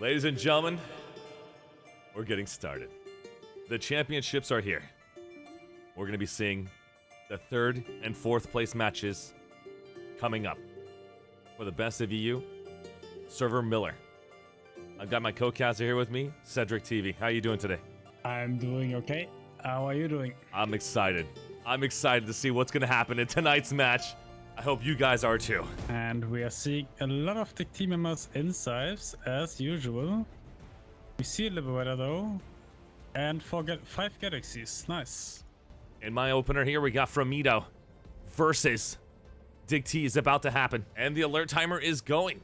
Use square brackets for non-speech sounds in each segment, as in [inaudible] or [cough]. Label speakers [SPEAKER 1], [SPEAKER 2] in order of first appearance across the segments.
[SPEAKER 1] Ladies and gentlemen, we're getting started. The championships are here. We're going to be seeing the third and fourth place matches coming up. For the best of EU, Server Miller. I've got my co-caster here with me, Cedric TV. How are you doing today?
[SPEAKER 2] I'm doing okay. How are you doing?
[SPEAKER 1] I'm excited. I'm excited to see what's going to happen in tonight's match. I hope you guys are too.
[SPEAKER 2] And we are seeing a lot of the team members in as usual. We see a Liberator though. And four ga five Galaxies. Nice.
[SPEAKER 1] In my opener here, we got Framido versus Dig T is about to happen. And the alert timer is going.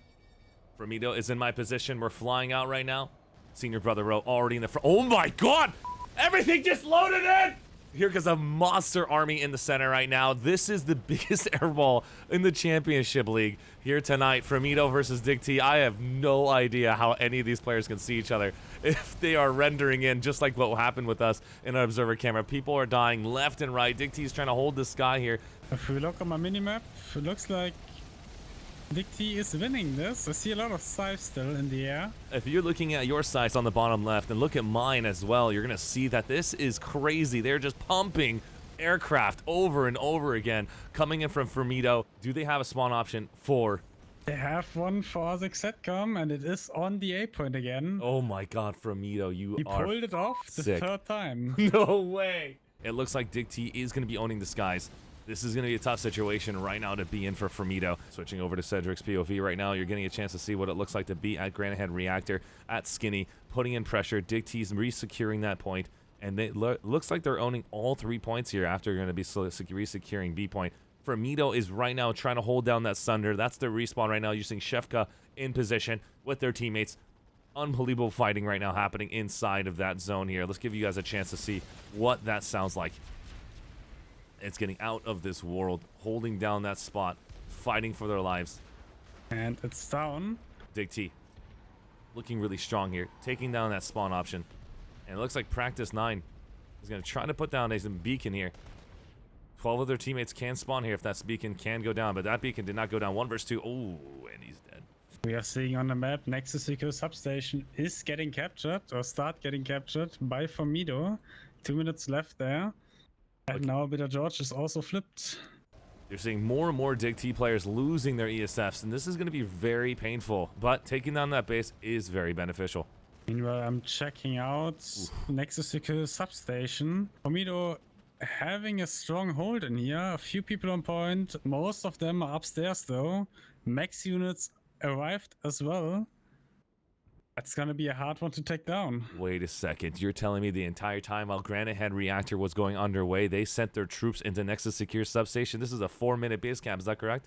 [SPEAKER 1] Framido is in my position. We're flying out right now. Senior Brother Row already in the front. Oh my god! Everything just loaded in! Here goes a monster army in the center right now. This is the [laughs] biggest airball in the championship league here tonight. Framido versus Dig T. I have no idea how any of these players can see each other [laughs] if they are rendering in just like what happened with us in our observer camera. People are dying left and right. Dig T is trying to hold this guy here.
[SPEAKER 2] If we look on my minimap, it looks like Dig T is winning this. I see a lot of size still in the air.
[SPEAKER 1] If you're looking at your sites on the bottom left and look at mine as well, you're going to see that this is crazy. They're just pumping aircraft over and over again coming in from Framido. Do they have a spawn option for
[SPEAKER 2] they have one for the Setcom, and it is on the A point again.
[SPEAKER 1] Oh my god, Framido, you
[SPEAKER 2] he
[SPEAKER 1] are
[SPEAKER 2] pulled it off the third time. [laughs]
[SPEAKER 1] no way. It looks like Dig T is going to be owning the skies. This is going to be a tough situation right now to be in for Framido. Switching over to Cedric's POV right now, you're getting a chance to see what it looks like to be at Granite Head Reactor, at Skinny, putting in pressure. Dig T's re-securing that point, and it lo looks like they're owning all three points here after going to be re-securing B point. Framido is right now trying to hold down that Sunder. That's their respawn right now using Shefka in position with their teammates. Unbelievable fighting right now happening inside of that zone here. Let's give you guys a chance to see what that sounds like. It's getting out of this world, holding down that spot, fighting for their lives.
[SPEAKER 2] And it's down.
[SPEAKER 1] Dig T. Looking really strong here, taking down that spawn option. And it looks like Practice 9 is going to try to put down a beacon here. 12 of their teammates can spawn here if that beacon can go down, but that beacon did not go down. One versus two. Oh, and he's dead.
[SPEAKER 2] We are seeing on the map Nexus Secure Substation is getting captured or start getting captured by Formido. Two minutes left there. And now Bitter Gorge is also flipped.
[SPEAKER 1] You're seeing more and more Dig T players losing their ESFs, and this is going to be very painful. But taking down that base is very beneficial.
[SPEAKER 2] Meanwhile, I'm checking out Oof. Nexus Secure Substation. Framido having a strong hold in here. A few people on point. Most of them are upstairs though. Max units arrived as well. That's gonna be a hard one to take down.
[SPEAKER 1] Wait a second. You're telling me the entire time while Granite Head Reactor was going underway, they sent their troops into Nexus Secure Substation? This is a four-minute base camp, is that correct?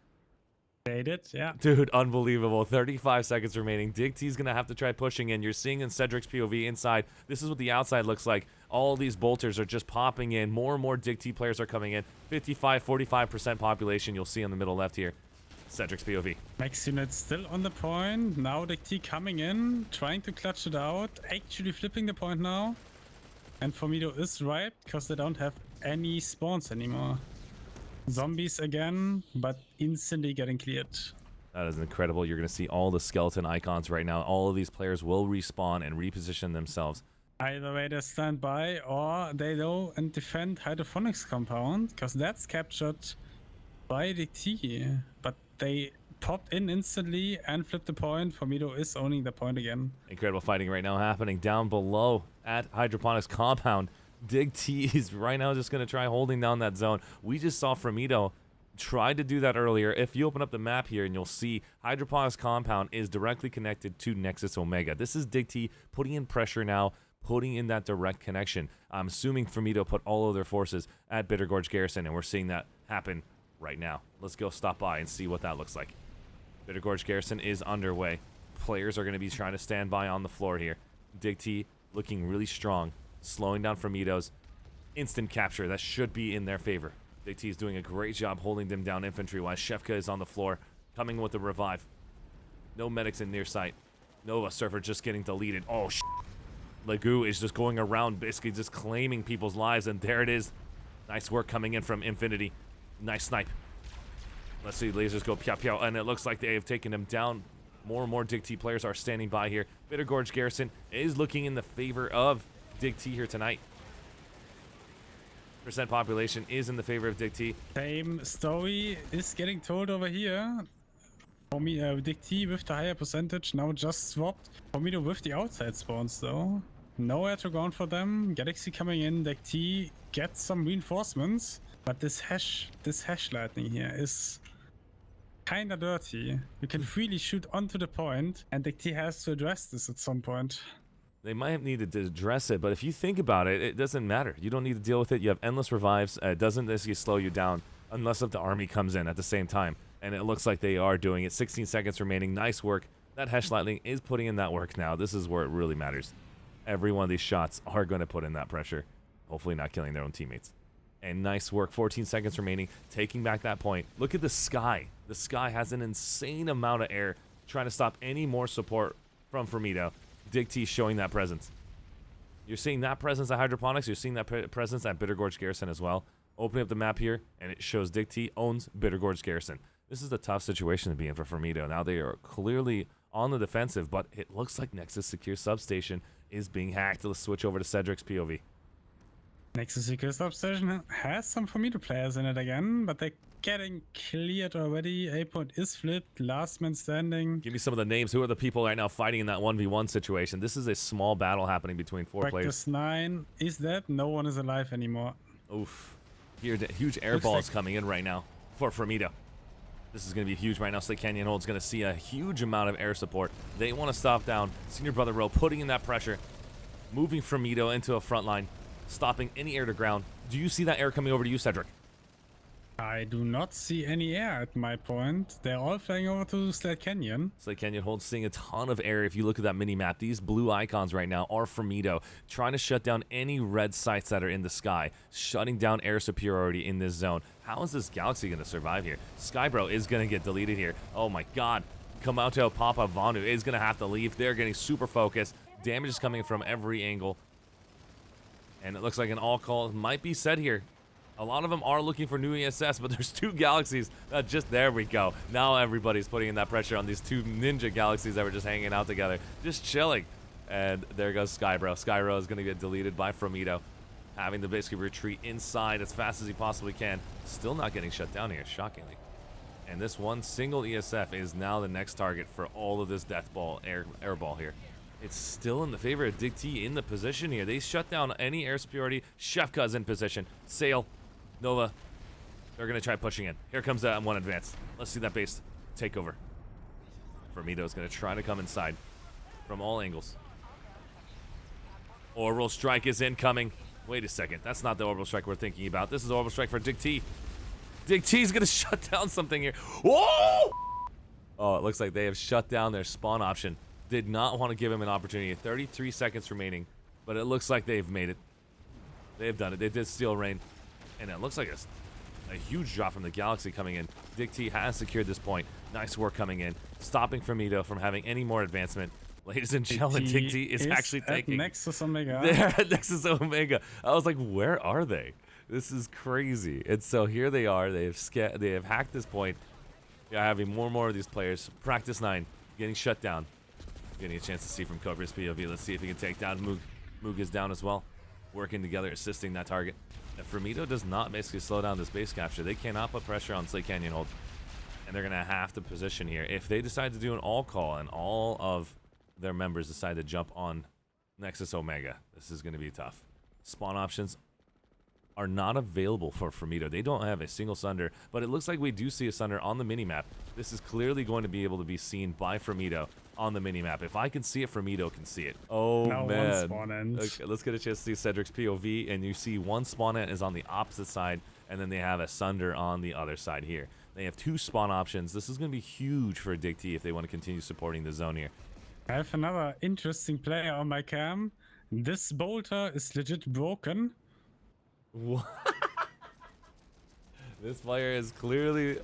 [SPEAKER 2] They did, yeah.
[SPEAKER 1] Dude, unbelievable. 35 seconds remaining. Dig T's going to have to try pushing in. You're seeing in Cedric's POV inside. This is what the outside looks like. All these bolters are just popping in. More and more Dig T players are coming in. 55, 45% population you'll see on the middle left here. Cedric's POV.
[SPEAKER 2] Max unit still on the point. Now the T coming in, trying to clutch it out. Actually flipping the point now. And Framido is right, because they don't have any spawns anymore. Zombies again, but instantly getting cleared.
[SPEAKER 1] That is incredible. You're going to see all the skeleton icons right now. All of these players will respawn and reposition themselves.
[SPEAKER 2] Either way, they stand by or they go and defend Hydroponics compound because that's captured by the T. But they popped in instantly and flipped the point. Framido is owning the point again.
[SPEAKER 1] Incredible fighting right now happening down below at Hydroponics compound. Dig T is right now just going to try holding down that zone. We just saw Framido tried to do that earlier. If you open up the map here and you'll see Hydroponics Compound is directly connected to Nexus Omega. This is Dig T putting in pressure now, putting in that direct connection. I'm assuming Framido put all of their forces at Bitter Gorge Garrison, and we're seeing that happen right now. Let's go stop by and see what that looks like. Bitter Gorge Garrison is underway. Players are going to be trying to stand by on the floor here. Dig T looking really strong slowing down Framido's instant capture. That should be in their favor. Big T is doing a great job holding them down infantry-wise. Shefka is on the floor, coming with a revive. No medics in near sight. Nova Surfer just getting deleted. Oh, sh Lagoo is just going around, basically just claiming people's lives, and there it is. Nice work coming in from Infinity. Nice snipe. Let's see, lasers go pew pew, and it looks like they have taken him down More and more Dig T players are standing by here. Bitter Gorge Garrison is looking in the favor of Dig T here tonight. Percent population is in the favor of Dig T.
[SPEAKER 2] Same story is getting told over here. For me, uh, Dig T with the higher percentage now just swapped. Formido with the outside spawns though. Nowhere to ground for them. Galaxy coming in. Dig T gets some reinforcements. But this Hesh, this Hesh lightning here is kinda dirty. You can freely shoot onto the point, and the T has to address this at some point.
[SPEAKER 1] They might have needed to address it, but if you think about it, it doesn't matter. You don't need to deal with it. You have endless revives. Uh, it doesn't necessarily slow you down unless if the army comes in at the same time. And it looks like they are doing it. 16 seconds remaining. Nice work. That Hesh Lightning is putting in that work now. This is where it really matters. Every one of these shots are going to put in that pressure. Hopefully not killing their own teammates. And nice work. 14 seconds remaining. Taking back that point. Look at the sky. The sky has an insane amount of air trying to stop any more support from Formido. Dig T showing that presence. You're seeing that presence at Hydroponics. You're seeing that pre presence at Bitter Gorge Garrison as well. Opening up the map here, and it shows Dig T owns Bitter Gorge Garrison. This is a tough situation to be in for Formido. Now they are clearly on the defensive, but it looks like Nexus Secure Substation is being hacked. Let's switch over to Cedric's POV.
[SPEAKER 2] Nexus Secure Substation has some Formido players in it again, but they're getting cleared already. A point is flipped. Last man standing.
[SPEAKER 1] Give me some of the names. Who are the people right now fighting in that 1v1 situation? This is a small battle happening between four
[SPEAKER 2] Practice
[SPEAKER 1] players.
[SPEAKER 2] 9 is dead. No one is alive anymore.
[SPEAKER 1] Oof. Here, huge air
[SPEAKER 2] Looks
[SPEAKER 1] balls
[SPEAKER 2] like-
[SPEAKER 1] coming in right now for Formido. This is going to be huge right now. Slate Canyon Hold's going to see a huge amount of air support. They want to stop down Senior Brother Row, putting in that pressure, moving Formido into a front line, stopping any air to ground. Do you see that air coming over to you, Cedric?
[SPEAKER 2] I do not see any air at my point. They're all flying over to Slate Canyon.
[SPEAKER 1] Slate Canyon holds seeing a ton of air. If you look at that mini map, these blue icons right now are Formido, trying to shut down any red sites that are in the sky, shutting down air superiority in this zone. How is this galaxy going to survive here? Skybro is going to get deleted here. Oh my god. Komoto Papa Vanu is going to have to leave. They're getting super focused. Damage is coming from every angle. And it looks like an all call might be set here. A lot of them are looking for new ESS, but [laughs] there's two galaxies. Uh, just there we go. Now everybody's putting in that pressure on these two ninja galaxies that were just hanging out together, just chilling. And there goes Skybro. Skybro is going to get deleted by Formido, having to basically retreat inside as fast as he possibly can. Still not getting shut down here, shockingly. And this one single ESF is now the next target for all of this death ball air air ball here. It's still in the favor of Dig T in the position here. They shut down any air superiority. Shefka's in position. Sail, Nova, they're going to try pushing in. Here comes that one advance. Let's see that base take over. Formido's going to try to come inside from all angles. Orbital strike is incoming. Wait a second. That's not the orbital strike we're thinking about. This is orbital strike for Dig T. Dig T's going [laughs] to shut down something here. Whoa! Oh, it looks like they have shut down their spawn option. Did not want to give him an opportunity. 33 seconds remaining, but it looks like they've made it. They've done it. They did steal rain, and it looks like a, a huge drop from the Galaxy coming in. Dig T has secured this point. Nice work coming in, stopping Formido from having any more advancement. [laughs] Ladies and gentlemen, Dig T is, actually
[SPEAKER 2] at
[SPEAKER 1] taking.
[SPEAKER 2] Nexus Omega. [laughs]
[SPEAKER 1] They're at Nexus Omega. I was like, where are they? This is crazy. And so here they are. They have they have hacked this point. Yeah, having more and more of these players. Practice nine getting shut down. Getting a chance to see from Cobra's POV. Let's see if he can take down Moog. Moog is down as well. Working together, assisting that target. If Formido does not basically slow down this base capture, they cannot put pressure on Slate Canyon Hold. And they're going to have to position here. If they decide to do an all call and all of their members decide to jump on Nexus Omega, this is going to be tough. Spawn options are not available for Formido. They don't have a single Sunder, but it looks like we do see a Sunder on the minimap. This is clearly going to be able to be seen by Formido on the minimap. If I can see it, Formido can see it. Oh,
[SPEAKER 2] Now one
[SPEAKER 1] man.
[SPEAKER 2] spawn end.
[SPEAKER 1] Okay, let's get a chance to see Cedric's POV, and you see one spawn ant is on the opposite side, and then they have a Sunder on the other side here. They have two spawn options. This is going to be huge for Dig T if they want to continue supporting the zone here.
[SPEAKER 2] I have another interesting player on my cam. This bolter is legit broken.
[SPEAKER 1] What? [laughs] this player is clearly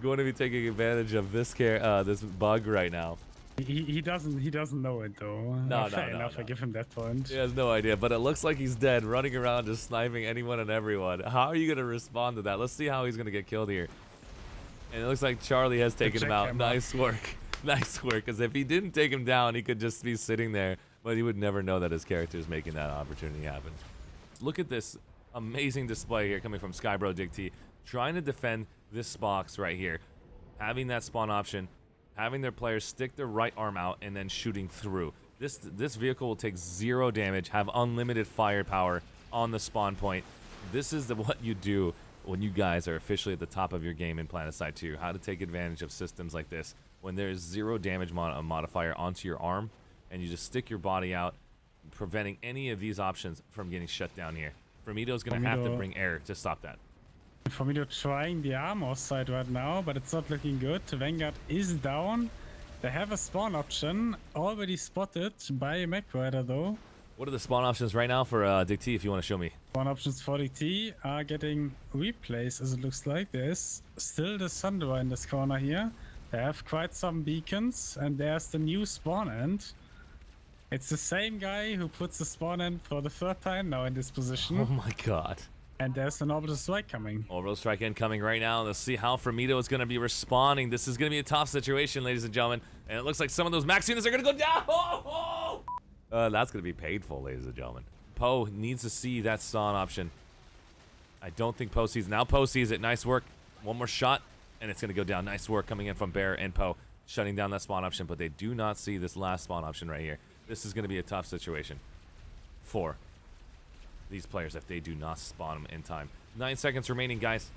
[SPEAKER 1] going to be taking advantage of this care, uh, this bug right now.
[SPEAKER 2] He, he doesn't he doesn't know it though.
[SPEAKER 1] No, no, no,
[SPEAKER 2] enough.
[SPEAKER 1] no.
[SPEAKER 2] I give him that point.
[SPEAKER 1] He has no idea, but it looks like he's dead, running around just sniping anyone and everyone. How are you going to respond to that? Let's see how he's going to get killed here. And it looks like Charlie has taken him out.
[SPEAKER 2] jackhammer.
[SPEAKER 1] Nice work. [laughs] nice work, because if he didn't take him down, he could just be sitting there, but he would never know that his character is making that opportunity happen. Look at this amazing display here coming from Skybro Dig T, trying to defend this box right here, having that spawn option, having their players stick their right arm out and then shooting through. This this vehicle will take zero damage, have unlimited firepower on the spawn point. This is the, [laughs] what you do when you guys are officially at the top of your game in PlanetSide 2. How to take advantage of systems like this when there's zero damage mod modifier onto your arm and you just stick your body out, preventing any of these options from getting shut down here. Fromito's going to have to bring air to stop that.
[SPEAKER 2] For me to trying the armor side right now, but it's not looking good. Vanguard is down. They have a spawn option already spotted by MacRider though.
[SPEAKER 1] What are the spawn options right now for uh, Dig T if you want to show me?
[SPEAKER 2] Spawn options for DT are getting replaced as it looks like. There's still the Sunder in this corner here. They have quite some beacons and there's the new spawn end. It's the same guy who puts the spawn in for the third time now in this position.
[SPEAKER 1] Oh my god.
[SPEAKER 2] And there's an orbital strike coming.
[SPEAKER 1] Orbital strike incoming right now. Let's see how Fromito is going to be responding. This is going to be a tough situation, ladies and gentlemen. And it looks like some of those max units are going to go down. Oh, [laughs] oh. Uh, that's going to be painful, ladies and gentlemen. Poe needs to see that stun option. I don't think Poe sees it. Now Poe sees it. Nice work. One more shot, and it's going to go down. Nice work coming in from Bear and Poe, shutting down that spawn option. But they do not see this last spawn option right here. This is going to be a tough situation for these players if they do not spawn them in time. Nine seconds remaining, guys.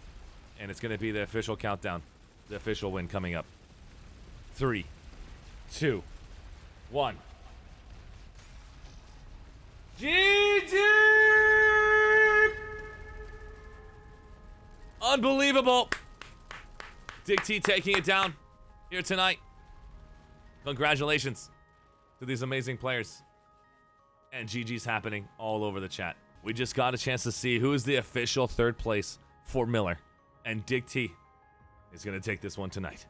[SPEAKER 1] And it's going to be the official countdown. The official win coming up. Three, two, one. GG! Unbelievable. Dig T taking it down here tonight. Congratulations to these amazing players. And GG's happening all over the chat. We just got a chance to see who is the official third place for Miller. And Dig T is going to take this one tonight.